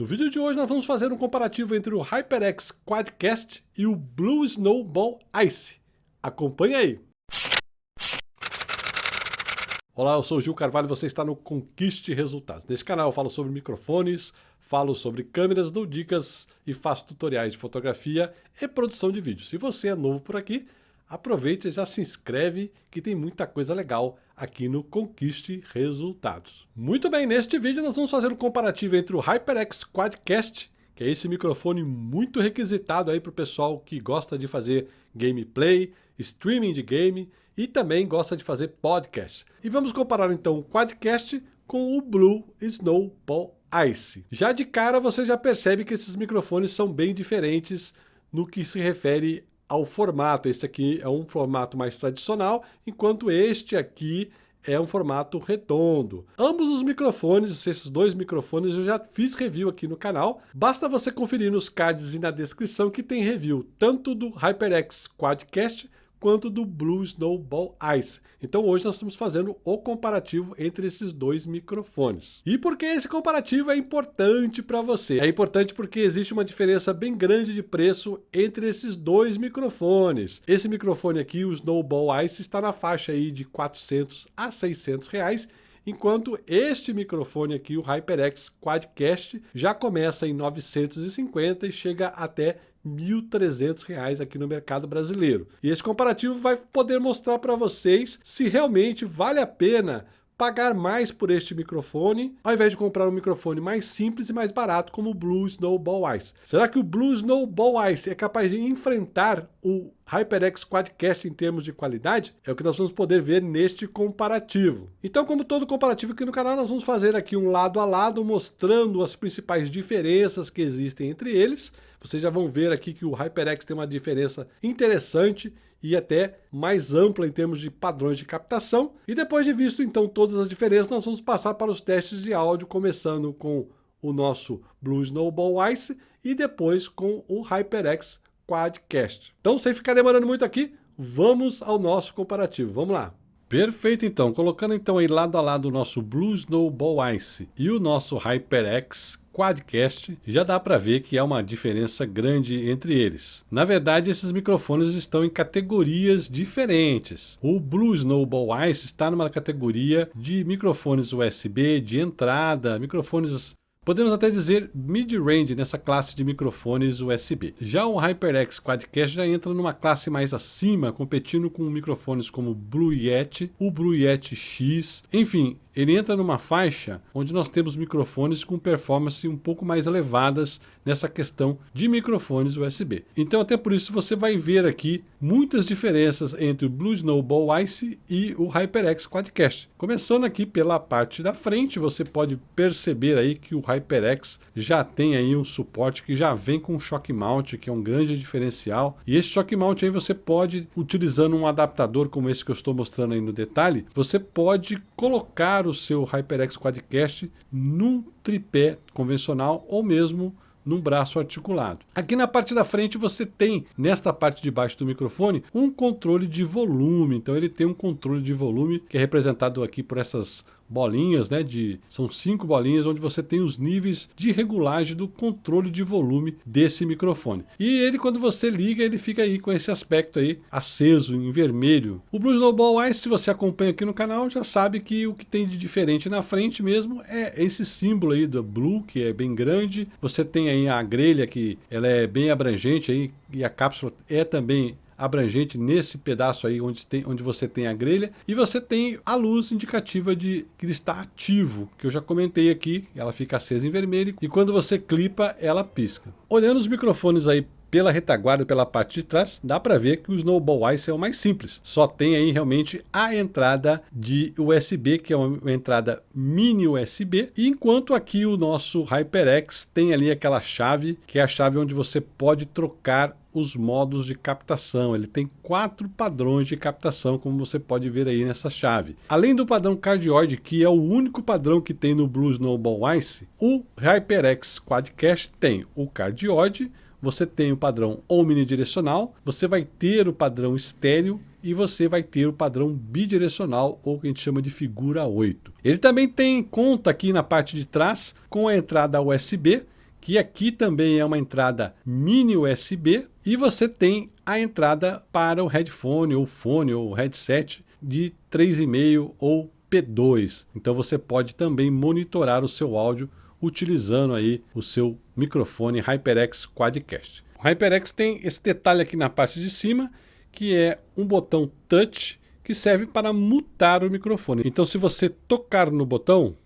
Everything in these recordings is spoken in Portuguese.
No vídeo de hoje nós vamos fazer um comparativo entre o HyperX Quadcast e o Blue Snowball Ice. Acompanhe aí! Olá, eu sou o Gil Carvalho e você está no Conquiste Resultados. Nesse canal eu falo sobre microfones, falo sobre câmeras, dou dicas e faço tutoriais de fotografia e produção de vídeo. Se você é novo por aqui, aproveite e já se inscreve que tem muita coisa legal aqui no Conquiste Resultados. Muito bem, neste vídeo nós vamos fazer um comparativo entre o HyperX Quadcast, que é esse microfone muito requisitado aí para o pessoal que gosta de fazer gameplay, streaming de game e também gosta de fazer podcast. E vamos comparar então o Quadcast com o Blue Snowball Ice. Já de cara você já percebe que esses microfones são bem diferentes no que se refere ao formato. Este aqui é um formato mais tradicional, enquanto este aqui é um formato redondo. Ambos os microfones, esses dois microfones, eu já fiz review aqui no canal. Basta você conferir nos cards e na descrição que tem review tanto do HyperX Quadcast quanto do Blue Snowball Ice. Então hoje nós estamos fazendo o comparativo entre esses dois microfones. E por que esse comparativo é importante para você? É importante porque existe uma diferença bem grande de preço entre esses dois microfones. Esse microfone aqui, o Snowball Ice, está na faixa aí de 400 a 600 reais enquanto este microfone aqui, o HyperX Quadcast, já começa em 950 e chega até R$ 1.300 aqui no mercado brasileiro. E esse comparativo vai poder mostrar para vocês se realmente vale a pena pagar mais por este microfone, ao invés de comprar um microfone mais simples e mais barato como o Blue Snowball Ice. Será que o Blue Snowball Ice é capaz de enfrentar o HyperX Quadcast em termos de qualidade? É o que nós vamos poder ver neste comparativo. Então, como todo comparativo aqui no canal, nós vamos fazer aqui um lado a lado, mostrando as principais diferenças que existem entre eles. Vocês já vão ver aqui que o HyperX tem uma diferença interessante e até mais ampla em termos de padrões de captação. E depois de visto então todas as diferenças, nós vamos passar para os testes de áudio, começando com o nosso Blue Snowball Ice e depois com o HyperX Quadcast. Então, sem ficar demorando muito aqui, vamos ao nosso comparativo. Vamos lá. Perfeito, então. Colocando então aí lado a lado o nosso Blue Snowball Ice e o nosso HyperX Quadcast, já dá para ver que há uma diferença grande entre eles. Na verdade, esses microfones estão em categorias diferentes. O Blue Snowball Ice está numa categoria de microfones USB de entrada, microfones Podemos até dizer mid-range nessa classe de microfones USB. Já o HyperX Quadcast já entra numa classe mais acima, competindo com microfones como o Blue Yeti, o Blue Yeti X, enfim, ele entra numa faixa onde nós temos microfones com performance um pouco mais elevadas nessa questão de microfones USB. Então até por isso você vai ver aqui muitas diferenças entre o Blue Snowball Ice e o HyperX Quadcast. Começando aqui pela parte da frente, você pode perceber aí que o HyperX já tem aí um suporte que já vem com shock mount, que é um grande diferencial. E esse shock mount aí você pode, utilizando um adaptador como esse que eu estou mostrando aí no detalhe, você pode colocar o seu HyperX Quadcast num tripé convencional ou mesmo num braço articulado. Aqui na parte da frente você tem, nesta parte de baixo do microfone, um controle de volume. Então ele tem um controle de volume que é representado aqui por essas bolinhas, né? De, são cinco bolinhas onde você tem os níveis de regulagem do controle de volume desse microfone. E ele, quando você liga, ele fica aí com esse aspecto aí aceso em vermelho. O Blue Snowball Ice, se você acompanha aqui no canal, já sabe que o que tem de diferente na frente mesmo é esse símbolo aí do Blue, que é bem grande. Você tem aí a grelha que ela é bem abrangente aí e a cápsula é também abrangente nesse pedaço aí onde, tem, onde você tem a grelha e você tem a luz indicativa de que ele está ativo, que eu já comentei aqui, ela fica acesa em vermelho e quando você clipa ela pisca. Olhando os microfones aí pela retaguarda, pela parte de trás, dá para ver que o Snowball Ice é o mais simples. Só tem aí realmente a entrada de USB, que é uma entrada mini USB, enquanto aqui o nosso HyperX tem ali aquela chave, que é a chave onde você pode trocar os modos de captação. Ele tem quatro padrões de captação, como você pode ver aí nessa chave. Além do padrão cardioide, que é o único padrão que tem no Blue Snowball Ice, o HyperX Quadcast tem o cardioide, você tem o padrão omnidirecional, você vai ter o padrão estéreo e você vai ter o padrão bidirecional, ou que a gente chama de figura 8. Ele também tem conta aqui na parte de trás com a entrada USB, que aqui também é uma entrada mini USB e você tem a entrada para o headphone ou fone ou headset de 3,5 ou P2. Então você pode também monitorar o seu áudio utilizando aí o seu microfone HyperX Quadcast. O HyperX tem esse detalhe aqui na parte de cima, que é um botão touch que serve para mutar o microfone. Então se você tocar no botão,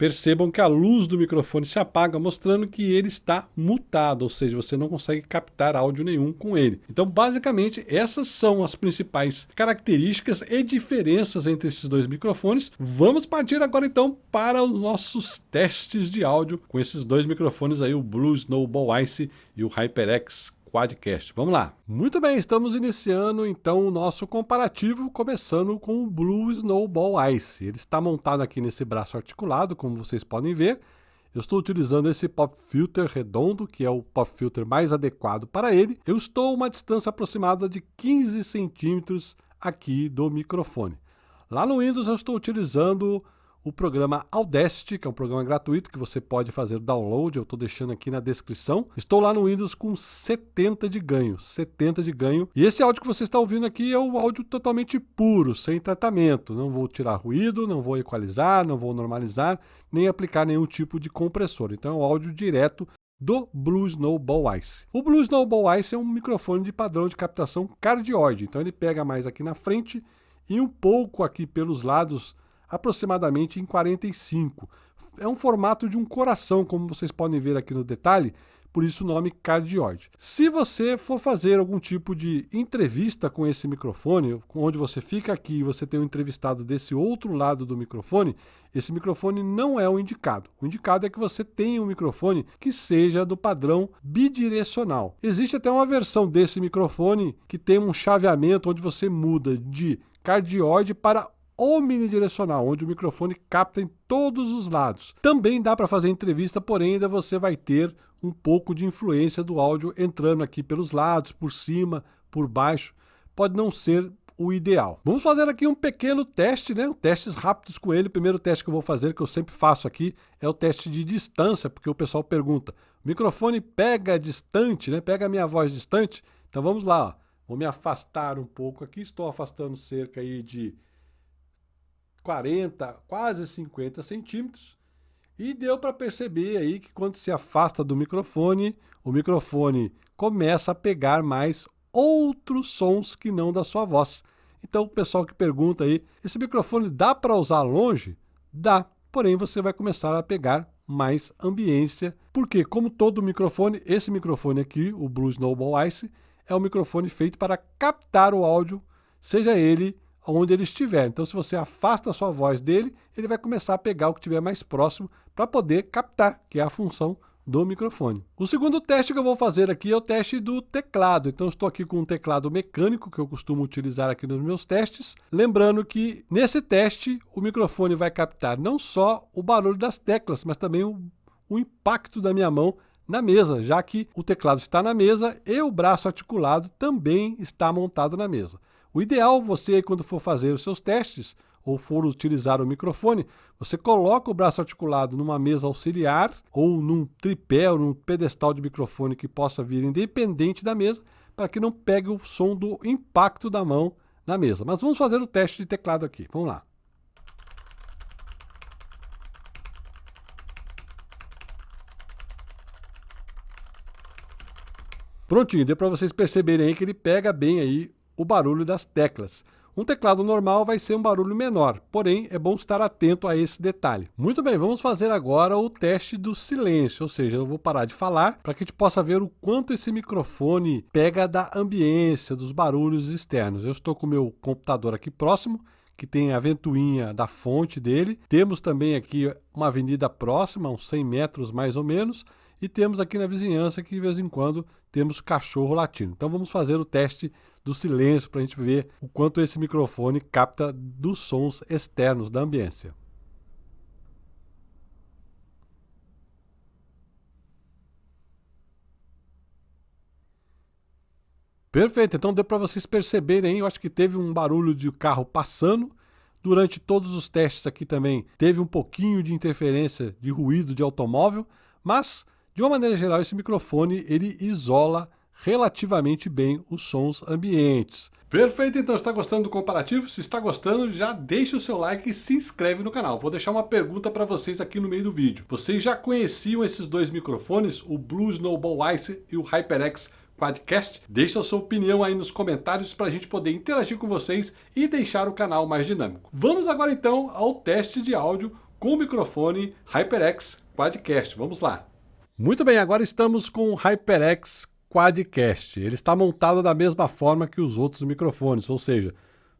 percebam que a luz do microfone se apaga, mostrando que ele está mutado, ou seja, você não consegue captar áudio nenhum com ele. Então, basicamente, essas são as principais características e diferenças entre esses dois microfones. Vamos partir agora então para os nossos testes de áudio com esses dois microfones aí, o Blue Snowball Ice e o HyperX Quadcast. Vamos lá. Muito bem, estamos iniciando então o nosso comparativo, começando com o Blue Snowball Ice. Ele está montado aqui nesse braço articulado, como vocês podem ver. Eu estou utilizando esse pop filter redondo, que é o pop filter mais adequado para ele. Eu estou a uma distância aproximada de 15 centímetros aqui do microfone. Lá no Windows eu estou utilizando o programa Audacity, que é um programa gratuito que você pode fazer download, eu estou deixando aqui na descrição. Estou lá no Windows com 70 de ganho, 70 de ganho. E esse áudio que você está ouvindo aqui é o áudio totalmente puro, sem tratamento. Não vou tirar ruído, não vou equalizar, não vou normalizar, nem aplicar nenhum tipo de compressor. Então é um áudio direto do Blue Snowball Ice. O Blue Snowball Ice é um microfone de padrão de captação cardioide, então ele pega mais aqui na frente e um pouco aqui pelos lados aproximadamente em 45. É um formato de um coração, como vocês podem ver aqui no detalhe, por isso o nome cardioide. Se você for fazer algum tipo de entrevista com esse microfone, onde você fica aqui e você tem um entrevistado desse outro lado do microfone, esse microfone não é o indicado. O indicado é que você tenha um microfone que seja do padrão bidirecional. Existe até uma versão desse microfone que tem um chaveamento onde você muda de cardioide para omnidirecional, onde o microfone capta em todos os lados. Também dá para fazer entrevista, porém ainda você vai ter um pouco de influência do áudio entrando aqui pelos lados, por cima, por baixo. Pode não ser o ideal. Vamos fazer aqui um pequeno teste, né? Testes rápidos com ele. O primeiro teste que eu vou fazer, que eu sempre faço aqui, é o teste de distância, porque o pessoal pergunta, o microfone pega distante, né? Pega a minha voz distante? Então vamos lá, ó. Vou me afastar um pouco aqui, estou afastando cerca aí de 40, quase 50 centímetros. E deu para perceber aí que quando se afasta do microfone, o microfone começa a pegar mais outros sons que não da sua voz. Então o pessoal que pergunta aí, esse microfone dá para usar longe? Dá, porém você vai começar a pegar mais ambiência, porque como todo microfone, esse microfone aqui, o Blue Snowball Ice, é um microfone feito para captar o áudio, seja ele onde ele estiver. Então, se você afasta a sua voz dele, ele vai começar a pegar o que estiver mais próximo para poder captar, que é a função do microfone. O segundo teste que eu vou fazer aqui é o teste do teclado. Então, estou aqui com um teclado mecânico que eu costumo utilizar aqui nos meus testes. Lembrando que nesse teste o microfone vai captar não só o barulho das teclas, mas também o, o impacto da minha mão na mesa, já que o teclado está na mesa e o braço articulado também está montado na mesa. O ideal você, quando for fazer os seus testes, ou for utilizar o microfone, você coloca o braço articulado numa mesa auxiliar, ou num tripé, ou num pedestal de microfone que possa vir independente da mesa, para que não pegue o som do impacto da mão na mesa. Mas vamos fazer o teste de teclado aqui. Vamos lá. Prontinho, deu para vocês perceberem aí que ele pega bem aí o barulho das teclas. Um teclado normal vai ser um barulho menor, porém é bom estar atento a esse detalhe. Muito bem, vamos fazer agora o teste do silêncio, ou seja, eu vou parar de falar para que a gente possa ver o quanto esse microfone pega da ambiência, dos barulhos externos. Eu estou com o meu computador aqui próximo, que tem a ventoinha da fonte dele. Temos também aqui uma avenida próxima, uns 100 metros mais ou menos, e temos aqui na vizinhança que de vez em quando temos cachorro latindo. Então vamos fazer o teste do silêncio para a gente ver o quanto esse microfone capta dos sons externos da ambiência. Perfeito, então deu para vocês perceberem, eu acho que teve um barulho de carro passando, durante todos os testes aqui também teve um pouquinho de interferência de ruído de automóvel, mas De uma maneira geral, esse microfone ele isola relativamente bem os sons ambientes. Perfeito, então está gostando do comparativo? Se está gostando, já deixa o seu like e se inscreve no canal. Vou deixar uma pergunta para vocês aqui no meio do vídeo. Vocês já conheciam esses dois microfones, o Blue Snowball Ice e o HyperX Quadcast? Deixa a sua opinião aí nos comentários para a gente poder interagir com vocês e deixar o canal mais dinâmico. Vamos agora então ao teste de áudio com o microfone HyperX Quadcast. Vamos lá. Muito bem, agora estamos com o HyperX Quadcast. Ele está montado da mesma forma que os outros microfones, ou seja,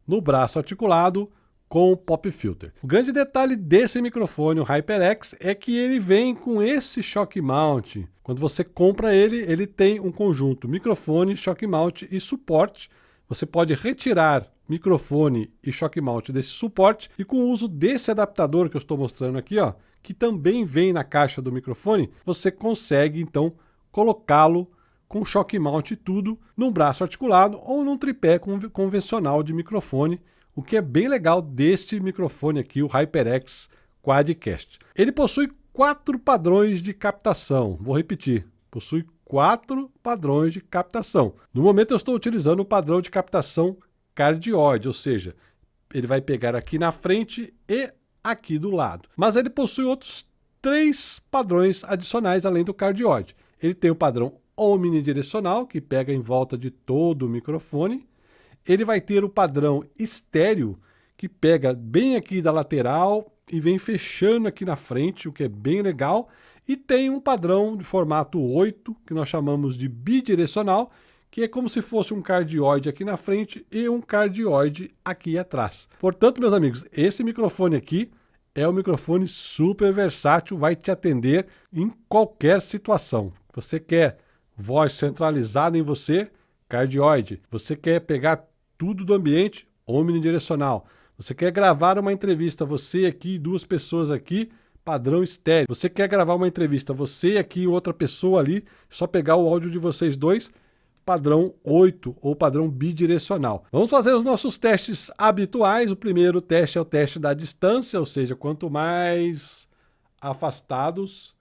no braço articulado com pop filter. O grande detalhe desse microfone, o HyperX, é que ele vem com esse shock mount. Quando você compra ele, ele tem um conjunto microfone, shock mount e suporte. Você pode retirar microfone e shock mount desse suporte e com o uso desse adaptador que eu estou mostrando aqui, ó, que também vem na caixa do microfone, você consegue então colocá-lo com choque mount e tudo, num braço articulado ou num tripé convencional de microfone, o que é bem legal deste microfone aqui, o HyperX Quadcast. Ele possui quatro padrões de captação, vou repetir, possui quatro padrões de captação. No momento eu estou utilizando o padrão de captação cardioide, ou seja, ele vai pegar aqui na frente e aqui do lado. Mas ele possui outros três padrões adicionais além do cardioide. Ele tem o padrão omnidirecional, que pega em volta de todo o microfone. Ele vai ter o padrão estéreo, que pega bem aqui da lateral e vem fechando aqui na frente, o que é bem legal. E tem um padrão de formato 8, que nós chamamos de bidirecional, que é como se fosse um cardioide aqui na frente e um cardioide aqui atrás. Portanto, meus amigos, esse microfone aqui é um microfone super versátil, vai te atender em qualquer situação. Você quer voz centralizada em você, cardioide. Você quer pegar tudo do ambiente, omnidirecional. Você quer gravar uma entrevista, você aqui, duas pessoas aqui, padrão estéreo. Você quer gravar uma entrevista, você aqui e outra pessoa ali, só pegar o áudio de vocês dois, padrão 8 ou padrão bidirecional. Vamos fazer os nossos testes habituais. O primeiro teste é o teste da distância, ou seja, quanto mais afastados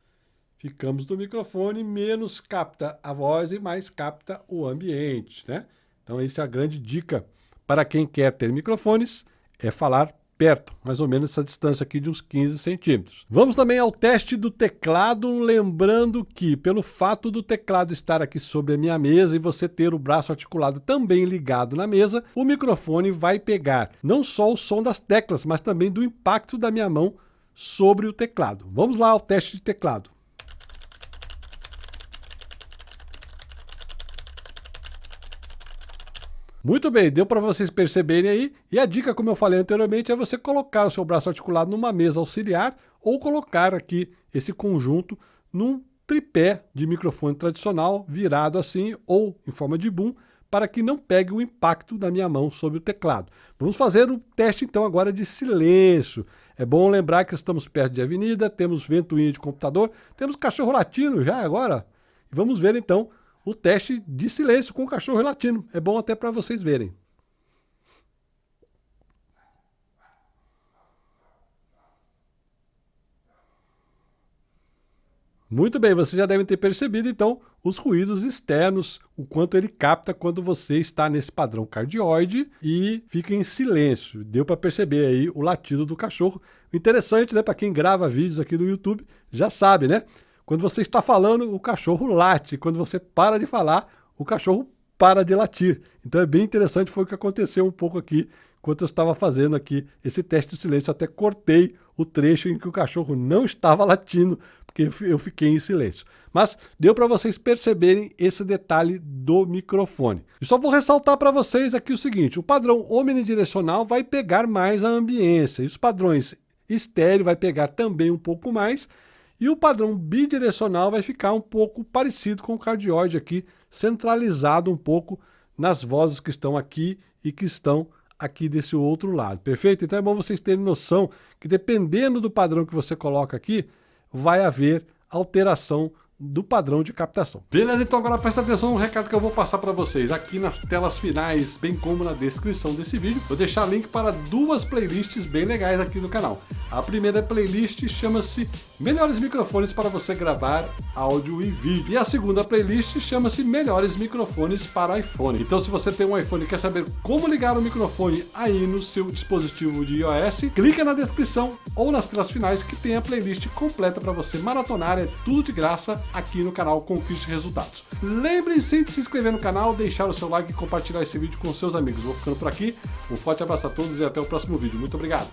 ficamos do microfone, menos capta a voz e mais capta o ambiente, né? Então essa é a grande dica para quem quer ter microfones, é falar perto, mais ou menos essa distância aqui de uns 15 centímetros. Vamos também ao teste do teclado, lembrando que pelo fato do teclado estar aqui sobre a minha mesa e você ter o braço articulado também ligado na mesa, o microfone vai pegar não só o som das teclas, mas também do impacto da minha mão sobre o teclado. Vamos lá ao teste de teclado. Muito bem, deu para vocês perceberem aí. E a dica, como eu falei anteriormente, é você colocar o seu braço articulado numa mesa auxiliar ou colocar aqui esse conjunto num tripé de microfone tradicional, virado assim ou em forma de boom, para que não pegue o impacto da minha mão sobre o teclado. Vamos fazer o teste então agora de silêncio. É bom lembrar que estamos perto de avenida, temos ventoinha de computador, temos cachorro latino já agora. vamos ver então o teste de silêncio com o cachorro latino. É bom até para vocês verem. Muito bem, vocês já devem ter percebido então os ruídos externos, o quanto ele capta quando você está nesse padrão cardioide e fica em silêncio. Deu para perceber aí o latido do cachorro. Interessante, né, para quem grava vídeos aqui do YouTube, já sabe, né? Quando você está falando, o cachorro late. Quando você para de falar, o cachorro para de latir. Então é bem interessante, foi o que aconteceu um pouco aqui, enquanto eu estava fazendo aqui esse teste de silêncio. Até cortei o trecho em que o cachorro não estava latindo, porque eu fiquei em silêncio. Mas deu para vocês perceberem esse detalhe do microfone. E só vou ressaltar para vocês aqui o seguinte, o padrão omnidirecional vai pegar mais a ambiência, e os padrões estéreo vai pegar também um pouco mais, e o padrão bidirecional vai ficar um pouco parecido com o cardioide aqui, centralizado um pouco nas vozes que estão aqui e que estão aqui desse outro lado, perfeito? Então é bom vocês terem noção que dependendo do padrão que você coloca aqui, vai haver alteração do padrão de captação. Beleza? Então agora presta atenção no recado que eu vou passar para vocês aqui nas telas finais, bem como na descrição desse vídeo. Vou deixar link para duas playlists bem legais aqui no canal. A primeira playlist chama-se Melhores Microfones para você gravar áudio e vídeo. E a segunda playlist chama-se Melhores Microfones para iPhone. Então se você tem um iPhone e quer saber como ligar o microfone aí no seu dispositivo de iOS, clica na descrição ou nas telas finais que tem a playlist completa para você maratonar, é tudo de graça aqui no canal Conquiste Resultados. Lembre-se de se inscrever no canal, deixar o seu like e compartilhar esse vídeo com seus amigos. Vou ficando por aqui, um forte abraço a todos e até o próximo vídeo. Muito obrigado!